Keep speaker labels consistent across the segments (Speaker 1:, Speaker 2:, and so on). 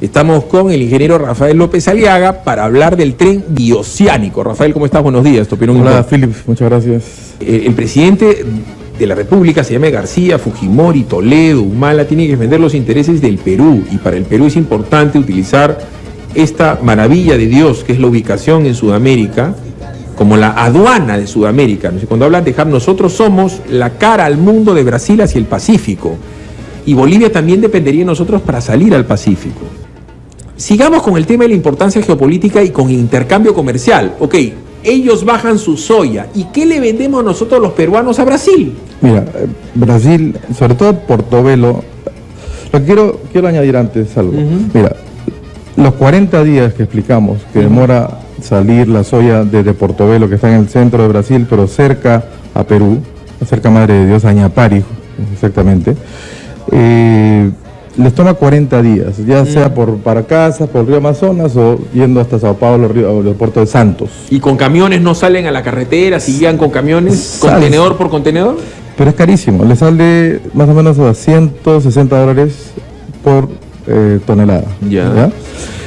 Speaker 1: Estamos con el ingeniero Rafael López Aliaga para hablar del tren bioceánico. Rafael, ¿cómo estás? Buenos días.
Speaker 2: Tu opinión Hola, Philip. Muchas gracias.
Speaker 1: Eh, el presidente de la República se llama García, Fujimori, Toledo, Humala, tiene que defender los intereses del Perú y para el Perú es importante utilizar esta maravilla de Dios que es la ubicación en Sudamérica como la aduana de Sudamérica. Cuando hablan de dejar, nosotros somos la cara al mundo de Brasil hacia el Pacífico y Bolivia también dependería de nosotros para salir al Pacífico. Sigamos con el tema de la importancia geopolítica y con intercambio comercial. Ok, ellos bajan su soya. ¿Y qué le vendemos nosotros los peruanos a Brasil?
Speaker 2: Mira, eh, Brasil, sobre todo Portobelo, lo que quiero, quiero añadir antes algo. Mira, los 40 días que explicamos que demora salir la soya desde Portobelo, que está en el centro de Brasil, pero cerca a Perú, cerca Madre de Dios, a Ñapari, exactamente, eh, les toma 40 días, ya mm. sea por para casa, por el río Amazonas o yendo hasta Sao Paulo, río, el puerto de Santos.
Speaker 1: ¿Y con camiones no salen a la carretera, si guían con camiones, contenedor por contenedor?
Speaker 2: Pero es carísimo, le sale más o menos a 160 dólares por eh, tonelada. Ya.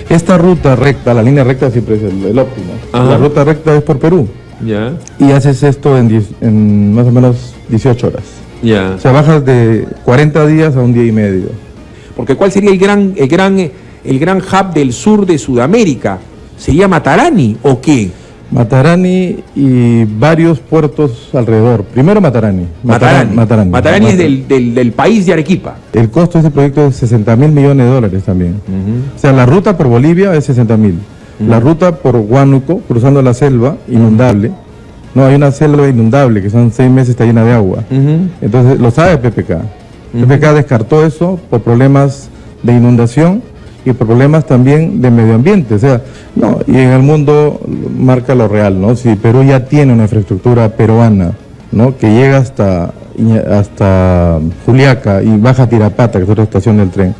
Speaker 2: Esta ruta recta, la línea recta siempre es el, óptimo. La ruta recta es por Perú. Ya. Y haces esto en, en más o menos 18 horas. Ya. O sea, bajas de 40 días a un día y medio.
Speaker 1: Porque ¿cuál sería el gran, el gran, el gran hub del sur de Sudamérica? ¿Sería Matarani o qué?
Speaker 2: Matarani y varios puertos alrededor. Primero Matarani.
Speaker 1: Matarani. Matarani, es del, país de Arequipa.
Speaker 2: El costo de este proyecto es 60 mil millones de dólares también. O sea, la ruta por Bolivia es 60 mil. La ruta por Huánuco, cruzando la selva, inundable. No, hay una selva inundable que son seis meses está llena de agua. Entonces, lo sabe PPK. PPK descartó eso por problemas de inundación y por problemas también de medio ambiente. O sea, no, y en el mundo marca lo real, ¿no? Si Perú ya tiene una infraestructura peruana, ¿no? Que llega hasta, hasta Juliaca y baja Tirapata, que es otra estación del tren.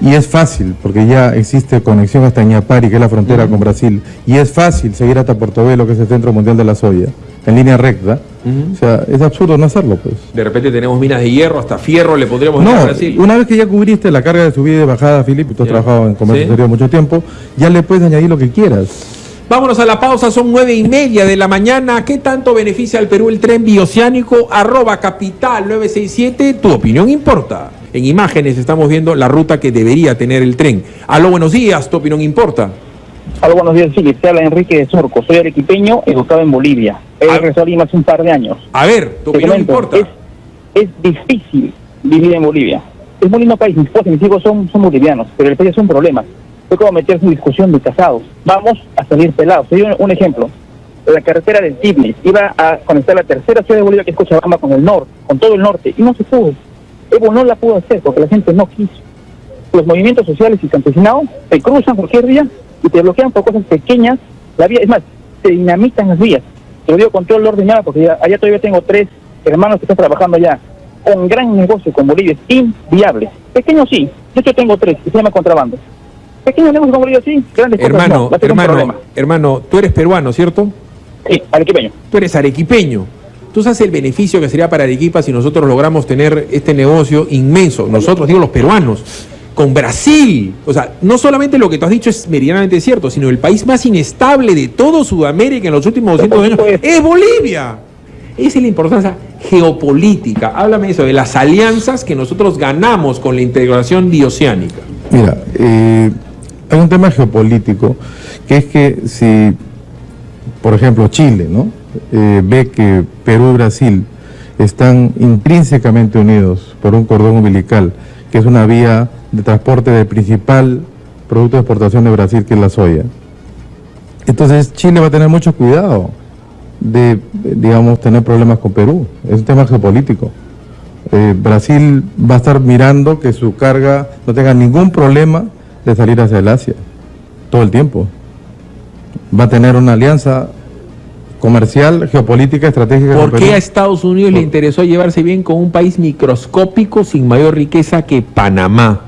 Speaker 2: Y es fácil, porque ya existe conexión hasta Ñapari, que es la frontera con Brasil, y es fácil seguir hasta Portobelo, que es el Centro Mundial de la Soya en línea recta. O sea, es absurdo no hacerlo, pues.
Speaker 1: De repente tenemos minas de hierro, hasta fierro le podríamos no, a Brasil.
Speaker 2: Una vez que ya cubriste la carga de subida y de bajada, Filipe, tú has trabajado en comercio exterior mucho tiempo, ya le puedes añadir lo que quieras.
Speaker 1: Vámonos a la pausa, son nueve y media de la mañana. ¿Qué tanto beneficia al Perú el tren bioceánico? Arroba capital 967, tu opinión importa. En imágenes estamos viendo la ruta que debería tener el tren. Aló, buenos días, tu opinión importa.
Speaker 3: Aló, buenos días, sí, te habla Enrique de Sorco, soy arequipeño, educado en Bolivia. He regresado a Lima hace un par de años.
Speaker 1: A ver, tu opinión importa.
Speaker 3: Es, difícil vivir en Bolivia. Es muy lindo país, mis esposa y mis hijos son, son bolivianos, pero el país es un problema. Fue como meterse en discusión de casados. Vamos a salir pelados. Te doy un, ejemplo. La carretera del Tibnis iba a conectar la tercera ciudad de Bolivia, que es Cochabamba, con el norte, con todo el norte, y no se pudo. Evo no la pudo hacer porque la gente no quiso. Los movimientos sociales y campesinados se cruzan cualquier día y te bloquean por cosas pequeñas la vía. Es más, se dinamitan las vías. Te lo digo con todo el orden ya, porque allá todavía tengo tres hermanos que están trabajando allá. Un gran negocio con Bolivia es inviable. Pequeño sí, de hecho tengo tres, que se llama contrabando. Pequeño negocio con Bolivia sí, grandes
Speaker 1: hermano, hermano, hermano, tú eres peruano, ¿cierto?
Speaker 3: Sí, arequipeño.
Speaker 1: Tú eres arequipeño. Tú sabes el beneficio que sería para Arequipa si nosotros logramos tener este negocio inmenso, nosotros digo los peruanos, con Brasil. O sea, no solamente lo que tú has dicho es meridianamente cierto, sino el país más inestable de todo Sudamérica en los últimos 200 años es Bolivia. Esa es la importancia geopolítica. Háblame eso, de las alianzas que nosotros ganamos con la integración bioceánica.
Speaker 2: Mira, eh, hay un tema geopolítico, que es que si, por ejemplo, Chile, ¿no? Eh, ve que Perú y Brasil están intrínsecamente unidos por un cordón umbilical, que es una vía de transporte del principal producto de exportación de Brasil, que es la soya. Entonces Chile va a tener mucho cuidado de, digamos, tener problemas con Perú. Es un tema geopolítico. Eh, Brasil va a estar mirando que su carga no tenga ningún problema de salir hacia el Asia, todo el tiempo. Va a tener una alianza comercial, geopolítica, estratégica.
Speaker 1: ¿Por qué a Estados Unidos le interesó llevarse bien con un país microscópico sin mayor riqueza que Panamá?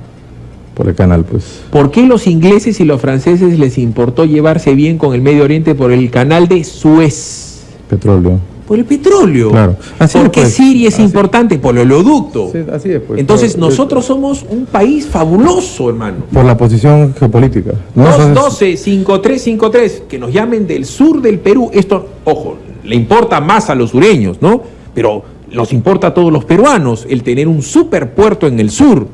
Speaker 2: por el canal, pues.
Speaker 1: ¿Por qué los ingleses y los franceses les importó llevarse bien con el Medio Oriente por el canal de Suez?
Speaker 2: Petróleo.
Speaker 1: Por el petróleo.
Speaker 2: Claro. Así
Speaker 1: ¿Por
Speaker 2: es,
Speaker 1: qué
Speaker 2: pues.
Speaker 1: Siria es
Speaker 2: Así-
Speaker 1: importante? Por el oleoducto.
Speaker 2: Sí, así es, pues.
Speaker 1: Entonces nosotros somos un país fabuloso, hermano.
Speaker 2: Por la posición geopolítica. ¿no? Entonces,
Speaker 1: 212-5353, que nos llamen del sur del Perú. Esto, ojo, le importa más a los sureños, ¿no? Pero nos importa a todos los peruanos el tener un superpuerto en el sur